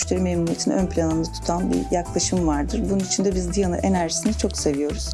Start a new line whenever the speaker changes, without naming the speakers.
müşteri memnuniyetini ön planında tutan bir yaklaşım vardır. Bunun için de biz Diana enerjisini çok seviyoruz.